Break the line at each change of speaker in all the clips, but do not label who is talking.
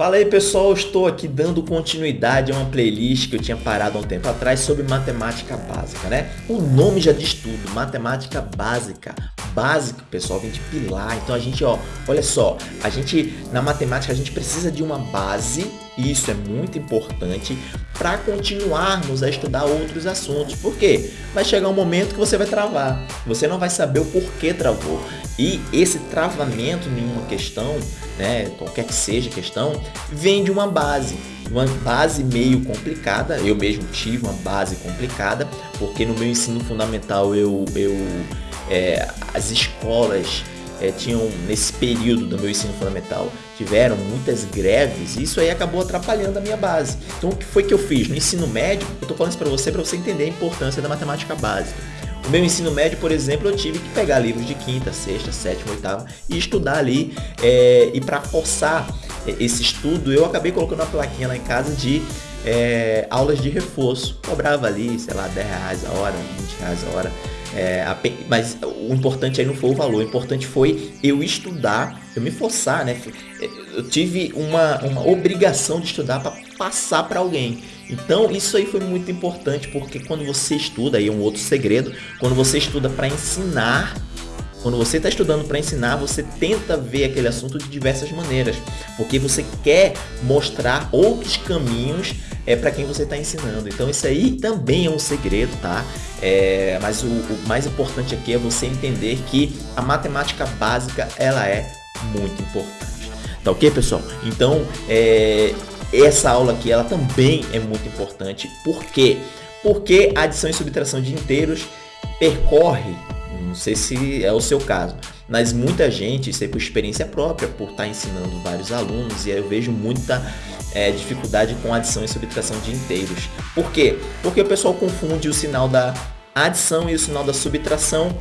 Fala aí pessoal, estou aqui dando continuidade a uma playlist que eu tinha parado há um tempo atrás sobre matemática básica, né? O nome já diz tudo, matemática básica. Básico, pessoal, vem de pilar. Então a gente, ó, olha só, a gente na matemática a gente precisa de uma base, isso é muito importante para continuarmos a estudar outros assuntos. Por quê? Vai chegar um momento que você vai travar. Você não vai saber o porquê travou. E esse travamento em uma questão, né, qualquer que seja a questão, vem de uma base. Uma base meio complicada, eu mesmo tive uma base complicada, porque no meu ensino fundamental eu, eu é, as escolas é, tinham, nesse período do meu ensino fundamental, tiveram muitas greves e isso aí acabou atrapalhando a minha base. Então, o que foi que eu fiz? No ensino médio, eu estou falando isso para você, para você entender a importância da matemática básica. O meu ensino médio, por exemplo, eu tive que pegar livros de quinta, sexta, sétima, oitava e estudar ali. É, e para forçar esse estudo, eu acabei colocando uma plaquinha lá em casa de é, aulas de reforço. Cobrava ali, sei lá, 10 reais a hora, 20 reais a hora. É, mas o importante aí não foi o valor, o importante foi eu estudar, eu me forçar, né? Eu tive uma, uma obrigação de estudar para passar para alguém. Então isso aí foi muito importante porque quando você estuda, aí é um outro segredo, quando você estuda para ensinar, quando você está estudando para ensinar, você tenta ver aquele assunto de diversas maneiras, porque você quer mostrar outros caminhos é, para quem você está ensinando. Então isso aí também é um segredo, tá? É, mas o, o mais importante aqui é você entender que a matemática básica ela é muito importante. Tá ok, pessoal? Então, é, essa aula aqui ela também é muito importante. Por quê? Porque a adição e subtração de inteiros percorre não sei se é o seu caso, mas muita gente, isso aí por experiência própria, por estar ensinando vários alunos, e eu vejo muita é, dificuldade com adição e subtração de inteiros. Por quê? Porque o pessoal confunde o sinal da adição e o sinal da subtração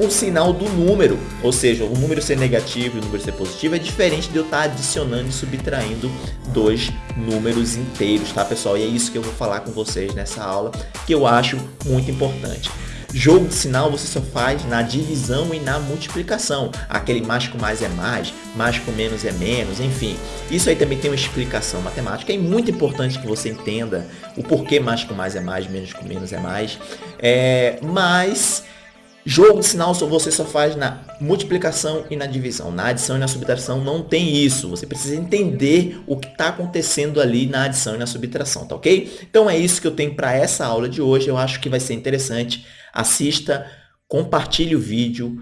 o sinal do número, ou seja, o número ser negativo e o número ser positivo é diferente de eu estar adicionando e subtraindo dois números inteiros, tá pessoal? E é isso que eu vou falar com vocês nessa aula, que eu acho muito importante. Jogo de sinal você só faz na divisão e na multiplicação. Aquele mais com mais é mais, mais com menos é menos, enfim. Isso aí também tem uma explicação matemática. É muito importante que você entenda o porquê mais com mais é mais, menos com menos é mais. É, mas Jogo de sinal você só faz na multiplicação e na divisão. Na adição e na subtração não tem isso. Você precisa entender o que está acontecendo ali na adição e na subtração, tá ok? Então é isso que eu tenho para essa aula de hoje. Eu acho que vai ser interessante. Assista, compartilhe o vídeo,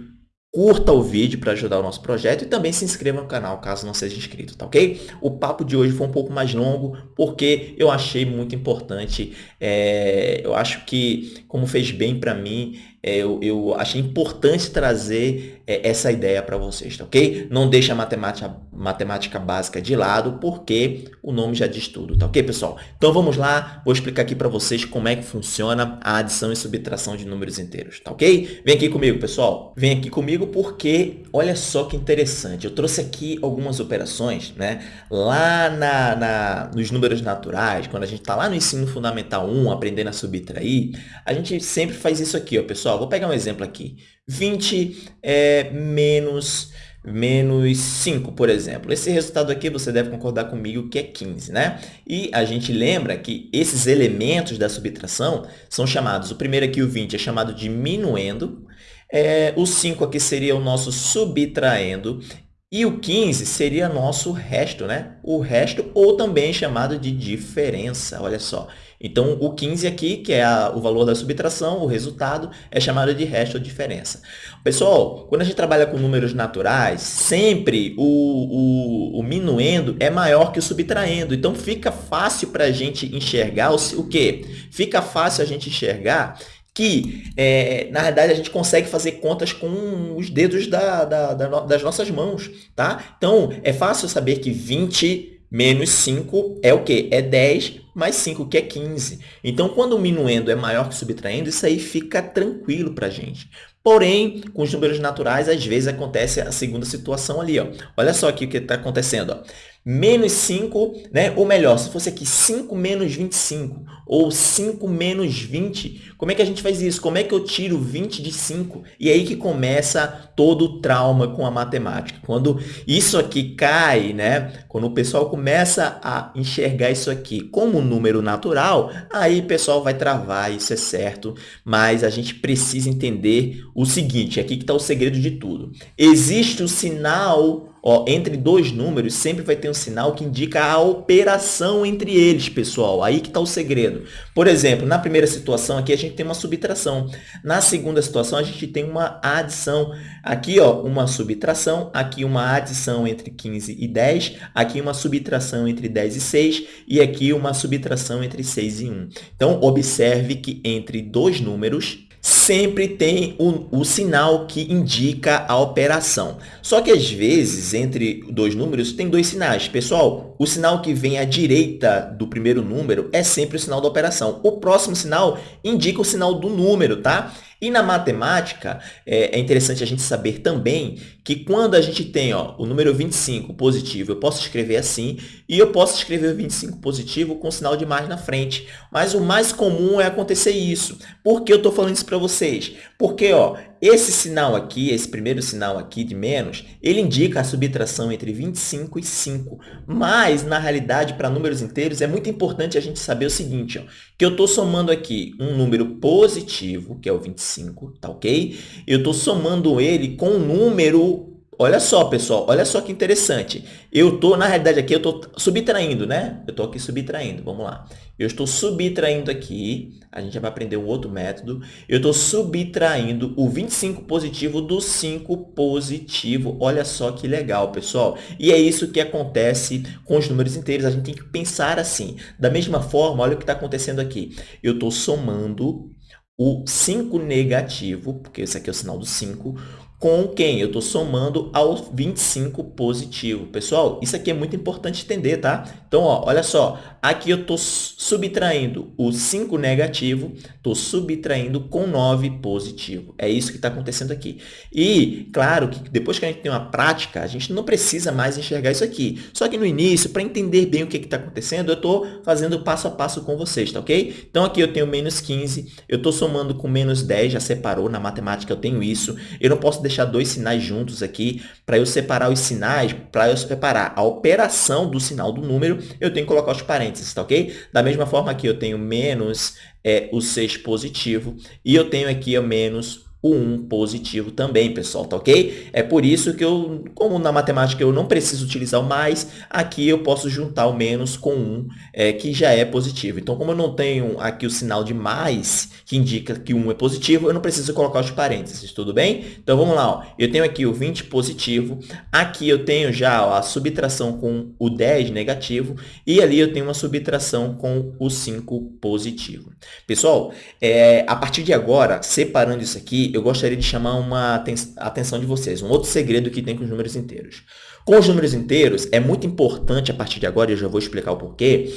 curta o vídeo para ajudar o nosso projeto e também se inscreva no canal caso não seja inscrito, tá ok? O papo de hoje foi um pouco mais longo porque eu achei muito importante, é, eu acho que como fez bem para mim, eu, eu, achei importante trazer é, essa ideia para vocês, tá ok? Não deixa a matemática, matemática básica de lado, porque o nome já diz tudo, tá ok, pessoal? Então vamos lá, vou explicar aqui para vocês como é que funciona a adição e subtração de números inteiros, tá ok? Vem aqui comigo, pessoal. Vem aqui comigo porque, olha só que interessante, eu trouxe aqui algumas operações, né? Lá na, na nos números naturais, quando a gente está lá no ensino fundamental 1, aprendendo a subtrair, a gente sempre faz isso aqui, ó, pessoal vou pegar um exemplo aqui. 20 é, menos, menos 5, por exemplo. Esse resultado aqui você deve concordar comigo que é 15, né? E a gente lembra que esses elementos da subtração são chamados, o primeiro aqui, o 20, é chamado de minuendo, é, o 5 aqui seria o nosso subtraendo e o 15 seria nosso resto, né? O resto, ou também chamado de diferença, olha só. Então, o 15 aqui, que é a, o valor da subtração, o resultado, é chamado de resto ou diferença. Pessoal, quando a gente trabalha com números naturais, sempre o, o, o minuendo é maior que o subtraendo. Então, fica fácil para a gente enxergar o, o quê? Fica fácil a gente enxergar que, é, na verdade, a gente consegue fazer contas com os dedos da, da, da, das nossas mãos, tá? Então, é fácil saber que 20 menos 5 é o quê? É 10 mais 5, que é 15. Então, quando o minuendo é maior que o subtraindo, isso aí fica tranquilo para a gente. Porém, com os números naturais, às vezes acontece a segunda situação ali. Ó. Olha só aqui o que está acontecendo. Ó. menos 5, né? ou melhor, se fosse aqui 5 menos 25, ou 5 menos 20, como é que a gente faz isso? Como é que eu tiro 20 de 5? E aí que começa todo o trauma com a matemática. Quando isso aqui cai, né? quando o pessoal começa a enxergar isso aqui como um número natural, aí o pessoal vai travar, isso é certo, mas a gente precisa entender o seguinte, aqui que está o segredo de tudo. Existe o sinal Ó, entre dois números, sempre vai ter um sinal que indica a operação entre eles, pessoal. Aí que está o segredo. Por exemplo, na primeira situação aqui, a gente tem uma subtração. Na segunda situação, a gente tem uma adição. Aqui, ó, uma subtração. Aqui, uma adição entre 15 e 10. Aqui, uma subtração entre 10 e 6. E aqui, uma subtração entre 6 e 1. Então, observe que entre dois números, sempre tem o, o, sinal que indica a operação. Só que às vezes, entre dois números, tem dois sinais. Pessoal, o sinal que vem à direita do primeiro número é sempre o sinal da operação. O próximo sinal indica o sinal do número, tá? E na matemática, é, é, interessante a gente saber também que quando a gente tem ó, o número 25 positivo, eu posso escrever assim, e eu posso escrever o 25 positivo com sinal de mais na frente. Mas o mais comum é acontecer isso. Por que eu estou falando isso para vocês? Porque ó, esse sinal aqui, esse primeiro sinal aqui de menos, ele indica a subtração entre 25 e 5. Mas, na realidade, para números inteiros, é muito importante a gente saber o seguinte, ó, que eu estou somando aqui um número positivo, que é o 25, tá ok? Eu estou somando ele com um número Olha só, pessoal, olha só que interessante. Eu estou, na realidade, aqui eu estou subtraindo, né? Eu estou aqui subtraindo, vamos lá. Eu estou subtraindo aqui, a gente já vai aprender um outro método. Eu estou subtraindo o 25 positivo do 5 positivo. Olha só que legal, pessoal. E é isso que acontece com os números inteiros. A gente tem que pensar assim. Da mesma forma, olha o que está acontecendo aqui. Eu estou somando o 5 negativo, porque esse aqui é o sinal do 5, com quem? Eu estou somando ao 25 positivo. Pessoal, isso aqui é muito importante entender, tá? Então, ó, olha só, aqui eu estou subtraindo o 5 negativo, estou subtraindo com 9 positivo. É isso que está acontecendo aqui. E, claro, que depois que a gente tem uma prática, a gente não precisa mais enxergar isso aqui. Só que no início, para entender bem o que está acontecendo, eu estou fazendo passo a passo com vocês, tá ok? Então, aqui eu tenho menos 15, eu estou somando com menos 10, já separou, na matemática eu tenho isso. Eu não posso deixar dois sinais juntos aqui. Para eu separar os sinais, para eu separar a operação do sinal do número, eu tenho que colocar os parênteses, tá ok? Da mesma forma que eu tenho menos é, o 6 positivo e eu tenho aqui o menos o 1 positivo também, pessoal, tá ok? É por isso que eu, como na matemática eu não preciso utilizar o mais, aqui eu posso juntar o menos com 1, é, que já é positivo. Então, como eu não tenho aqui o sinal de mais, que indica que 1 é positivo, eu não preciso colocar os parênteses, tudo bem? Então, vamos lá, ó. eu tenho aqui o 20 positivo, aqui eu tenho já ó, a subtração com o 10 negativo, e ali eu tenho uma subtração com o 5 positivo. Pessoal, é, a partir de agora, separando isso aqui, eu gostaria de chamar uma atenção de vocês, um outro segredo que tem com os números inteiros. Com os números inteiros, é muito importante, a partir de agora, eu já vou explicar o porquê,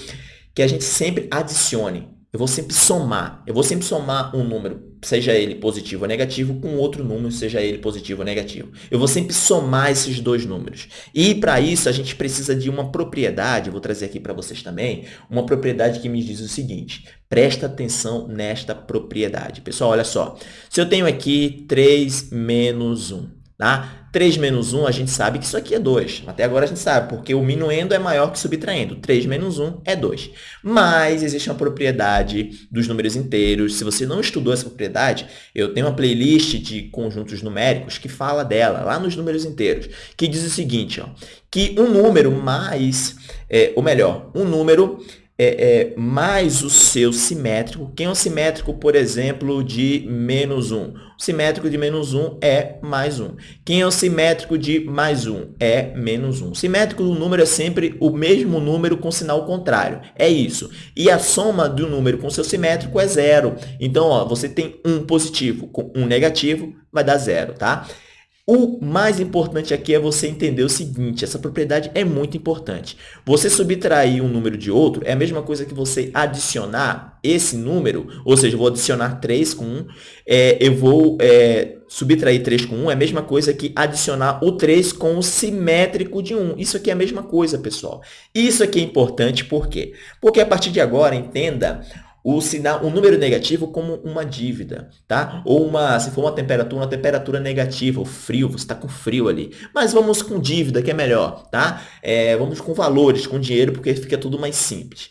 que a gente sempre adicione. Eu vou sempre somar. Eu vou sempre somar um número, seja ele positivo ou negativo, com outro número, seja ele positivo ou negativo. Eu vou sempre somar esses dois números. E para isso, a gente precisa de uma propriedade, vou trazer aqui para vocês também, uma propriedade que me diz o seguinte. Presta atenção nesta propriedade. Pessoal, olha só. Se eu tenho aqui 3 menos 1, tá? 3 menos 1, a gente sabe que isso aqui é 2. Até agora a gente sabe, porque o minuendo é maior que subtraindo. 3 menos 1 é 2. Mas existe uma propriedade dos números inteiros. Se você não estudou essa propriedade, eu tenho uma playlist de conjuntos numéricos que fala dela, lá nos números inteiros, que diz o seguinte, ó, que um número mais, é, ou melhor, um número é, é, mais o seu simétrico. Quem é o simétrico, por exemplo, de menos 1? O simétrico de menos 1 é mais 1. Quem é o simétrico de mais 1? É menos 1. O simétrico do número é sempre o mesmo número com sinal contrário. É isso. E a soma do número com seu simétrico é zero. Então, ó, você tem um positivo com um negativo, vai dar zero, tá? O mais importante aqui é você entender o seguinte, essa propriedade é muito importante. Você subtrair um número de outro é a mesma coisa que você adicionar esse número, ou seja, eu vou adicionar 3 com 1, é, eu vou é, subtrair 3 com 1, é a mesma coisa que adicionar o 3 com o simétrico de 1. Isso aqui é a mesma coisa, pessoal. Isso aqui é importante por quê? Porque a partir de agora, entenda o sinal, o número negativo como uma dívida, tá? Ou uma, se for uma temperatura, uma temperatura negativa, o frio, você está com frio ali. Mas vamos com dívida, que é melhor, tá? É, vamos com valores, com dinheiro, porque fica tudo mais simples.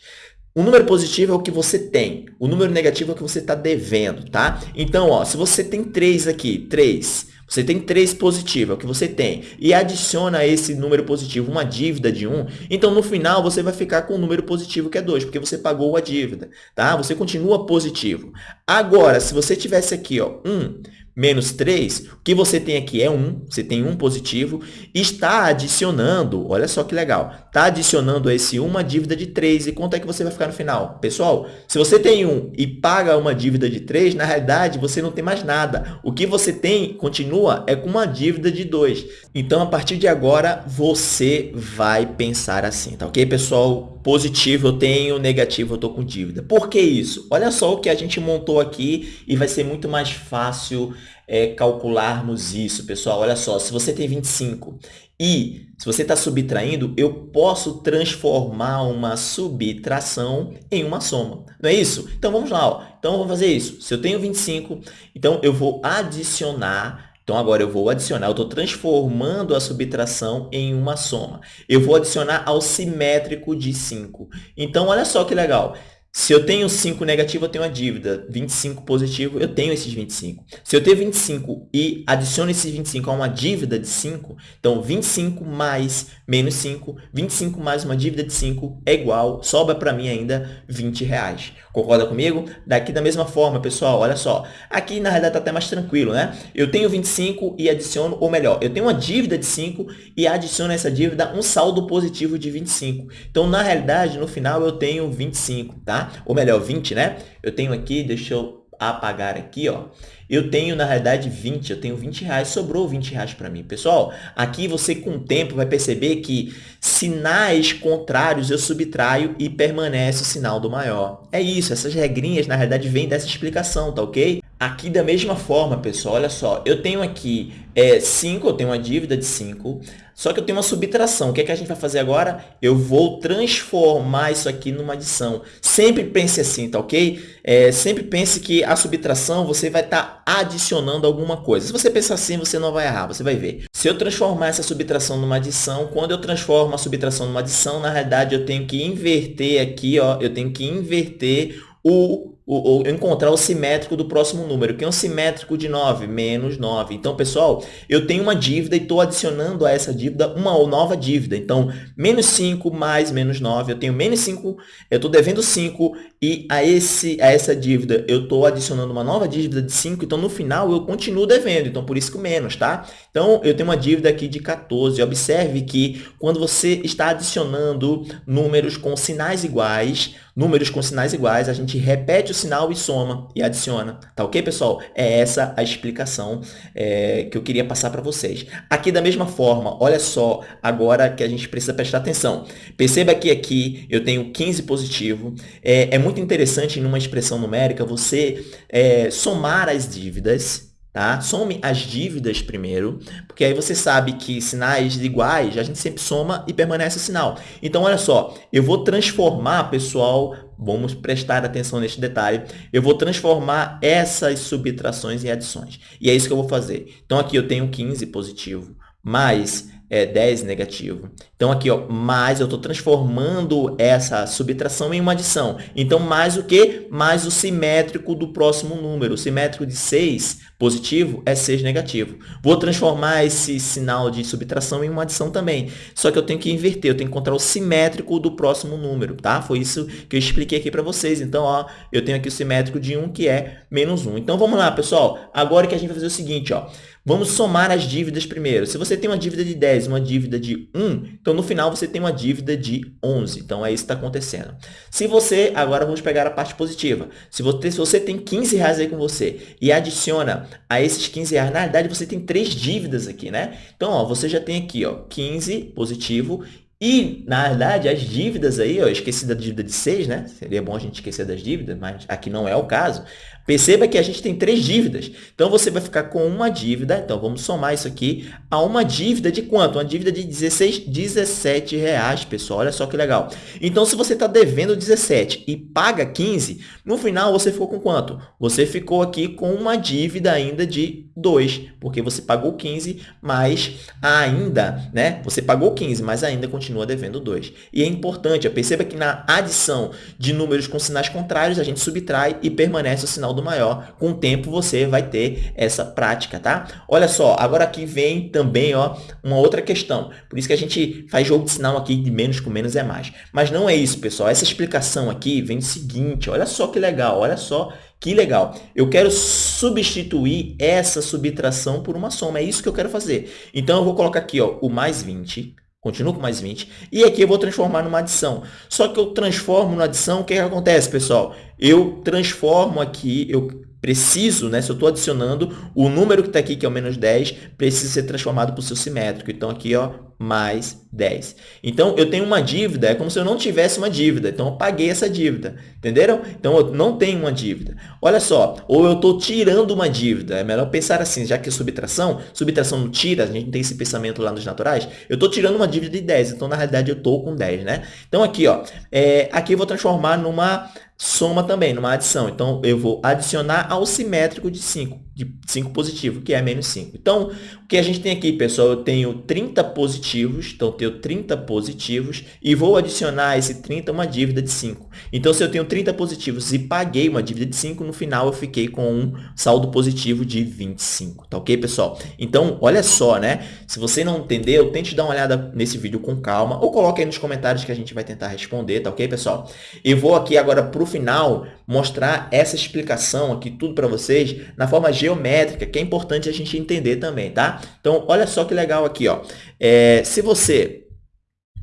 O número positivo é o que você tem. O número negativo é o que você está devendo, tá? Então, ó, se você tem 3 aqui, 3, você tem 3 positivo, é o que você tem, e adiciona a esse número positivo uma dívida de 1, então no final você vai ficar com o número positivo que é 2, porque você pagou a dívida, tá? Você continua positivo. Agora, se você tivesse aqui, ó, 1 menos 3, o que você tem aqui é 1, você tem 1 positivo, está adicionando, olha só que legal, está adicionando a esse 1 uma dívida de 3, e quanto é que você vai ficar no final? Pessoal, se você tem 1 e paga uma dívida de 3, na realidade você não tem mais nada. O que você tem, continua, é com uma dívida de 2. Então, a partir de agora, você vai pensar assim, tá ok, pessoal? Positivo eu tenho, negativo eu estou com dívida. Por que isso? Olha só o que a gente montou aqui e vai ser muito mais fácil é, calcularmos isso, pessoal. Olha só, se você tem 25 e se você está subtraindo, eu posso transformar uma subtração em uma soma. Não é isso? Então, vamos lá. Ó. Então, vamos fazer isso. Se eu tenho 25, então eu vou adicionar então, agora eu vou adicionar, eu estou transformando a subtração em uma soma. Eu vou adicionar ao simétrico de 5. Então, olha só que legal. Se eu tenho 5 negativo, eu tenho uma dívida. 25 positivo, eu tenho esses 25. Se eu tenho 25 e adiciono esses 25 a uma dívida de 5, então 25 mais menos 5, 25 mais uma dívida de 5 é igual, sobra para mim ainda 20 reais. Concorda comigo? Daqui da mesma forma, pessoal, olha só. Aqui, na realidade, está até mais tranquilo, né? Eu tenho 25 e adiciono, ou melhor, eu tenho uma dívida de 5 e adiciono essa dívida um saldo positivo de 25. Então, na realidade, no final, eu tenho 25, tá? Ou melhor, 20, né? Eu tenho aqui, deixa eu apagar aqui, ó. Eu tenho, na realidade, 20, eu tenho 20 reais, sobrou 20 reais para mim. Pessoal, aqui você com o tempo vai perceber que sinais contrários eu subtraio e permanece o sinal do maior. É isso, essas regrinhas, na realidade, vêm dessa explicação, tá ok? Aqui da mesma forma, pessoal, olha só, eu tenho aqui é, 5, eu tenho uma dívida de 5, só que eu tenho uma subtração. O que, é que a gente vai fazer agora? Eu vou transformar isso aqui numa adição. Sempre pense assim, tá ok? É, sempre pense que a subtração você vai estar tá adicionando alguma coisa. Se você pensar assim, você não vai errar, você vai ver. Se eu transformar essa subtração numa adição, quando eu transformo a subtração numa adição, na realidade eu tenho que inverter aqui, ó, eu tenho que inverter o o, o, encontrar o simétrico do próximo número, que é um simétrico de 9, menos 9. Então, pessoal, eu tenho uma dívida e estou adicionando a essa dívida uma nova dívida. Então, menos 5 mais menos 9, eu tenho menos 5, eu estou devendo 5 e a, esse, a essa dívida eu estou adicionando uma nova dívida de 5, então no final eu continuo devendo, então por isso que o menos, tá? Então, eu tenho uma dívida aqui de 14. Observe que quando você está adicionando números com sinais iguais, números com sinais iguais, a gente repete o sinal e soma e adiciona. Tá ok, pessoal? É essa a explicação é, que eu queria passar para vocês. Aqui da mesma forma, olha só agora que a gente precisa prestar atenção. Perceba que aqui eu tenho 15 positivo. É, é muito interessante, numa expressão numérica, você é, somar as dívidas Tá? Some as dívidas primeiro, porque aí você sabe que sinais iguais, a gente sempre soma e permanece o sinal. Então, olha só, eu vou transformar, pessoal, vamos prestar atenção neste detalhe, eu vou transformar essas subtrações em adições. E é isso que eu vou fazer. Então, aqui eu tenho 15 positivo, mais é, 10 negativo. Então, aqui, ó, mais eu estou transformando essa subtração em uma adição. Então, mais o que? Mais o simétrico do próximo número. O simétrico de 6 positivo é 6 negativo. Vou transformar esse sinal de subtração em uma adição também. Só que eu tenho que inverter, eu tenho que encontrar o simétrico do próximo número, tá? Foi isso que eu expliquei aqui para vocês. Então, ó, eu tenho aqui o simétrico de 1, que é menos 1. Então, vamos lá, pessoal. Agora que a gente vai fazer o seguinte, ó. Vamos somar as dívidas primeiro. Se você tem uma dívida de 10 uma dívida de 1, então no final você tem uma dívida de 11. Então, é isso que está acontecendo. Se você, agora vamos pegar a parte positiva. Se você, se você tem 15 reais aí com você e adiciona a esses 15 reais, na verdade você tem três dívidas aqui, né? Então, ó, você já tem aqui ó, 15 positivo e, na verdade, as dívidas aí, eu esqueci da dívida de 6, né? Seria bom a gente esquecer das dívidas, mas aqui não é o caso. Perceba que a gente tem três dívidas. Então, você vai ficar com uma dívida. Então, vamos somar isso aqui a uma dívida de quanto? Uma dívida de 16, 17 reais, pessoal. Olha só que legal. Então, se você está devendo 17 e paga 15, no final você ficou com quanto? Você ficou aqui com uma dívida ainda de 2, porque você pagou 15, mas ainda, né? Você pagou 15, mas ainda continua devendo 2. E é importante, perceba que na adição de números com sinais contrários, a gente subtrai e permanece o sinal do maior. Com o tempo você vai ter essa prática, tá? Olha só, agora aqui vem também ó, uma outra questão. Por isso que a gente faz jogo de sinal aqui de menos com menos é mais. Mas não é isso, pessoal. Essa explicação aqui vem do seguinte, olha só que legal, olha só que legal. Eu quero substituir essa subtração por uma soma. É isso que eu quero fazer. Então, eu vou colocar aqui ó, o mais 20 Continuo com mais 20. E aqui eu vou transformar numa adição. Só que eu transformo na adição, o que, que acontece, pessoal? Eu transformo aqui, eu preciso, né, se eu estou adicionando, o número que está aqui, que é o menos 10, precisa ser transformado para o seu simétrico. Então, aqui, ó, mais 10. Então, eu tenho uma dívida, é como se eu não tivesse uma dívida. Então, eu paguei essa dívida. Entenderam? Então, eu não tenho uma dívida. Olha só, ou eu estou tirando uma dívida. É melhor pensar assim, já que é subtração, subtração não tira, a gente tem esse pensamento lá nos naturais. Eu estou tirando uma dívida de 10, então, na realidade, eu estou com 10, né? Então, aqui, ó, é, aqui eu vou transformar numa soma também, numa adição. Então, eu vou adicionar ao simétrico de 5 de 5 positivo, que é menos 5. Então, o que a gente tem aqui, pessoal, eu tenho 30 positivos, então eu tenho 30 positivos e vou adicionar a esse 30 uma dívida de 5. Então, se eu tenho 30 positivos e paguei uma dívida de 5, no final eu fiquei com um saldo positivo de 25, tá ok, pessoal? Então, olha só, né? Se você não entendeu, tente dar uma olhada nesse vídeo com calma ou coloque aí nos comentários que a gente vai tentar responder, tá ok, pessoal? Eu vou aqui agora para o final mostrar essa explicação aqui, tudo para vocês, na forma geométrica geométrica, que é importante a gente entender também, tá? Então, olha só que legal aqui, ó. É, se você...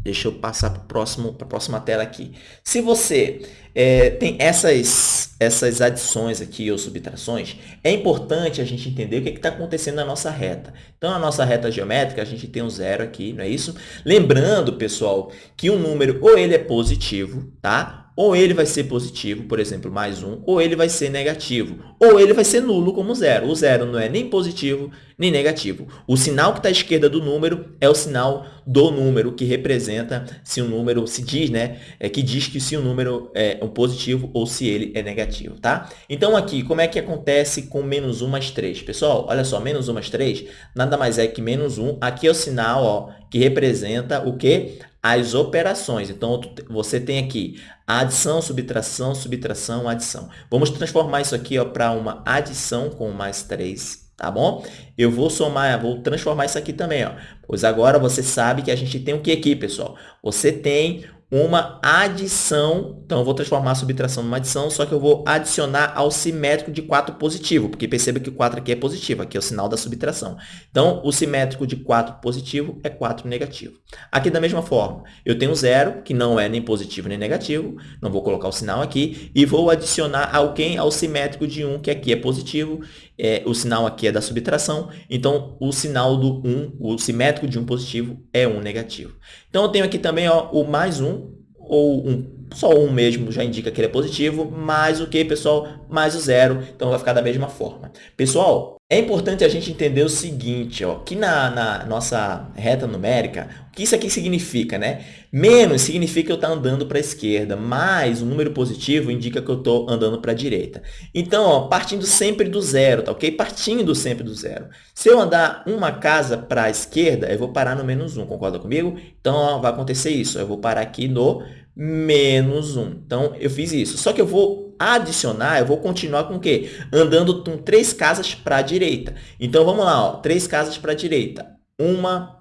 Deixa eu passar para a próxima tela aqui. Se você é, tem essas, essas adições aqui ou subtrações, é importante a gente entender o que está acontecendo na nossa reta. Então, na nossa reta geométrica, a gente tem um zero aqui, não é isso? Lembrando, pessoal, que um número ou ele é positivo, tá? Ou ele vai ser positivo, por exemplo, mais 1, ou ele vai ser negativo, ou ele vai ser nulo como zero. O zero não é nem positivo nem negativo. O sinal que está à esquerda do número é o sinal do número, que representa se o número, se diz, né, é que diz que se o número é um positivo ou se ele é negativo, tá? Então, aqui, como é que acontece com menos 1 mais 3? Pessoal, olha só, menos 1 mais 3 nada mais é que menos 1. Aqui é o sinal ó, que representa o quê? As operações. Então, você tem aqui adição, subtração, subtração, adição. Vamos transformar isso aqui para uma adição com mais 3, tá bom? Eu vou somar, vou transformar isso aqui também, ó. Pois agora você sabe que a gente tem o que aqui, pessoal? Você tem uma adição, então eu vou transformar a subtração numa adição, só que eu vou adicionar ao simétrico de 4 positivo, porque perceba que o 4 aqui é positivo, aqui é o sinal da subtração. Então, o simétrico de 4 positivo é 4 negativo. Aqui da mesma forma, eu tenho 0, que não é nem positivo nem negativo, não vou colocar o sinal aqui, e vou adicionar alguém ao simétrico de 1, que aqui é positivo, é, o sinal aqui é da subtração, então o sinal do 1, o simétrico de 1 positivo é 1 negativo. Então, eu tenho aqui também ó, o mais 1, ou um, só um mesmo já indica que ele é positivo, mais o que, pessoal? Mais o zero, então vai ficar da mesma forma. Pessoal, é importante a gente entender o seguinte, ó, que na, na nossa reta numérica, o que isso aqui significa, né? Menos significa que eu estou andando para a esquerda, mais o número positivo indica que eu estou andando para a direita. Então, ó, partindo sempre do zero, tá ok? Partindo sempre do zero. Se eu andar uma casa para a esquerda, eu vou parar no menos 1, concorda comigo? Então, ó, vai acontecer isso, eu vou parar aqui no menos 1. Então, eu fiz isso. Só que eu vou adicionar, eu vou continuar com o quê? Andando com três casas para a direita. Então, vamos lá, ó, três casas para a direita. Uma,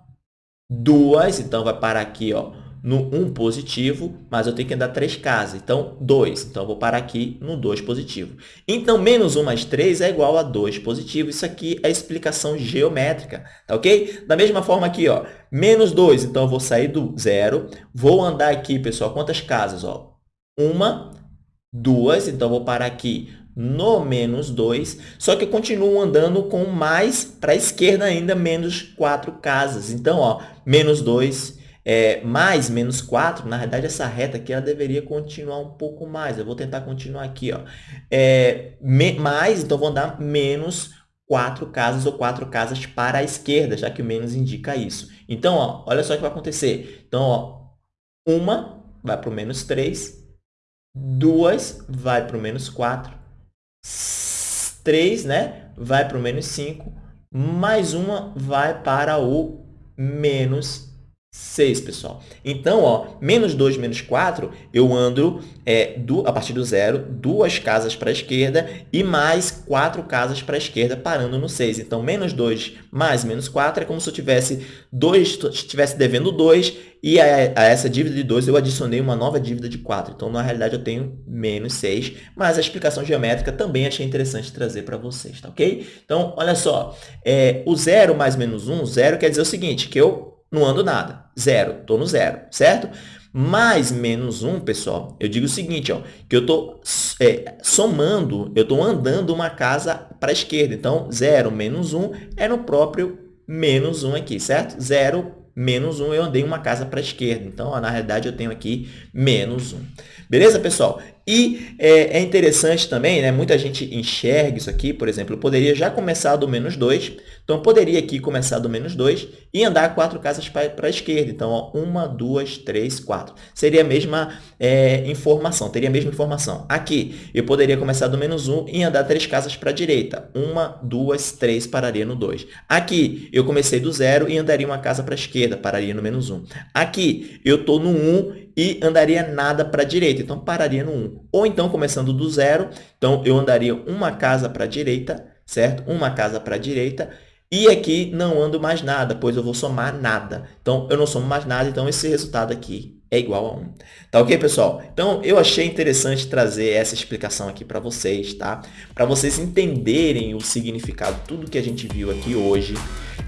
duas, então vai parar aqui ó, no 1 positivo, mas eu tenho que andar 3 casas. Então, 2. Então, eu vou parar aqui no 2 positivo. Então, menos 1 mais 3 é igual a 2 positivo. Isso aqui é explicação geométrica, tá ok? Da mesma forma aqui, ó, menos 2. Então, eu vou sair do zero. Vou andar aqui, pessoal, quantas casas? Ó? Uma, duas. Então, eu vou parar aqui no menos 2, só que eu continuo andando com mais para a esquerda ainda, menos 4 casas. Então, ó, menos 2 é, mais menos 4, na verdade, essa reta aqui ela deveria continuar um pouco mais. Eu vou tentar continuar aqui. Ó. É, me, mais, então, vou andar menos 4 casas ou 4 casas para a esquerda, já que o menos indica isso. Então, ó, olha só o que vai acontecer. Então, ó, uma vai para o menos 3, duas vai para o menos 4, 3 né, vai para o menos 5, mais uma vai para o menos 6, pessoal. Então, ó, menos 2, menos 4, eu ando é, do, a partir do zero, duas casas para a esquerda e mais quatro casas para a esquerda, parando no 6. Então, menos 2 mais menos 4 é como se eu tivesse, dois, estivesse devendo 2 e a, a, essa dívida de 2 eu adicionei uma nova dívida de 4. Então, na realidade, eu tenho menos 6, mas a explicação geométrica também achei interessante trazer para vocês, tá ok? Então, olha só, é, o 0 mais menos 1, 0 quer dizer o seguinte, que eu não ando nada. Zero, estou no zero, certo? Mais menos 1, pessoal, eu digo o seguinte, ó, que eu estou é, somando, eu estou andando uma casa para a esquerda. Então, 0 menos 1 é no próprio menos 1 aqui, certo? 0 menos 1, eu andei uma casa para a esquerda. Então, ó, na realidade, eu tenho aqui menos 1. Beleza, pessoal? E é, é, interessante também, né? muita gente enxerga isso aqui, por exemplo, eu poderia já começar do menos 2, então eu poderia aqui começar do menos 2 e andar quatro casas para a esquerda. Então, ó, uma, duas, três, quatro. Seria a mesma é, informação, teria a mesma informação. Aqui, eu poderia começar do menos 1 e andar três casas para a direita. Uma, duas, três, pararia no 2. Aqui, eu comecei do zero e andaria uma casa para a esquerda, pararia no menos 1. Aqui, eu estou no 1 e andaria nada para a direita, então pararia no 1. Ou então, começando do zero, então eu andaria uma casa para a direita, certo? Uma casa para a direita, e aqui não ando mais nada, pois eu vou somar nada. Então, eu não somo mais nada, então esse resultado aqui é igual a 1. Tá ok, pessoal? Então, eu achei interessante trazer essa explicação aqui para vocês, tá? Para vocês entenderem o significado, tudo que a gente viu aqui hoje,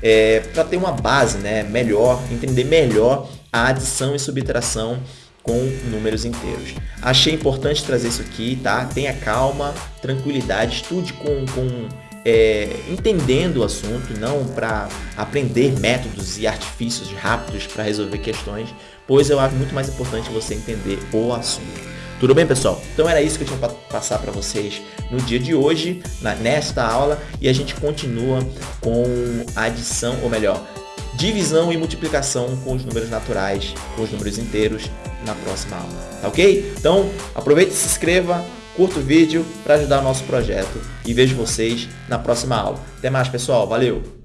é, para ter uma base né, melhor, entender melhor a adição e subtração com números inteiros. Achei importante trazer isso aqui, tá? Tenha calma, tranquilidade, estude com, com é, entendendo o assunto, não para aprender métodos e artifícios rápidos para resolver questões, pois eu acho muito mais importante você entender o assunto. Tudo bem, pessoal? Então era isso que eu tinha para passar para vocês no dia de hoje, na, nesta aula, e a gente continua com adição, ou melhor, divisão e multiplicação com os números naturais, com os números inteiros na próxima aula, tá ok? Então, aproveite e se inscreva, curta o vídeo para ajudar o nosso projeto e vejo vocês na próxima aula. Até mais, pessoal. Valeu!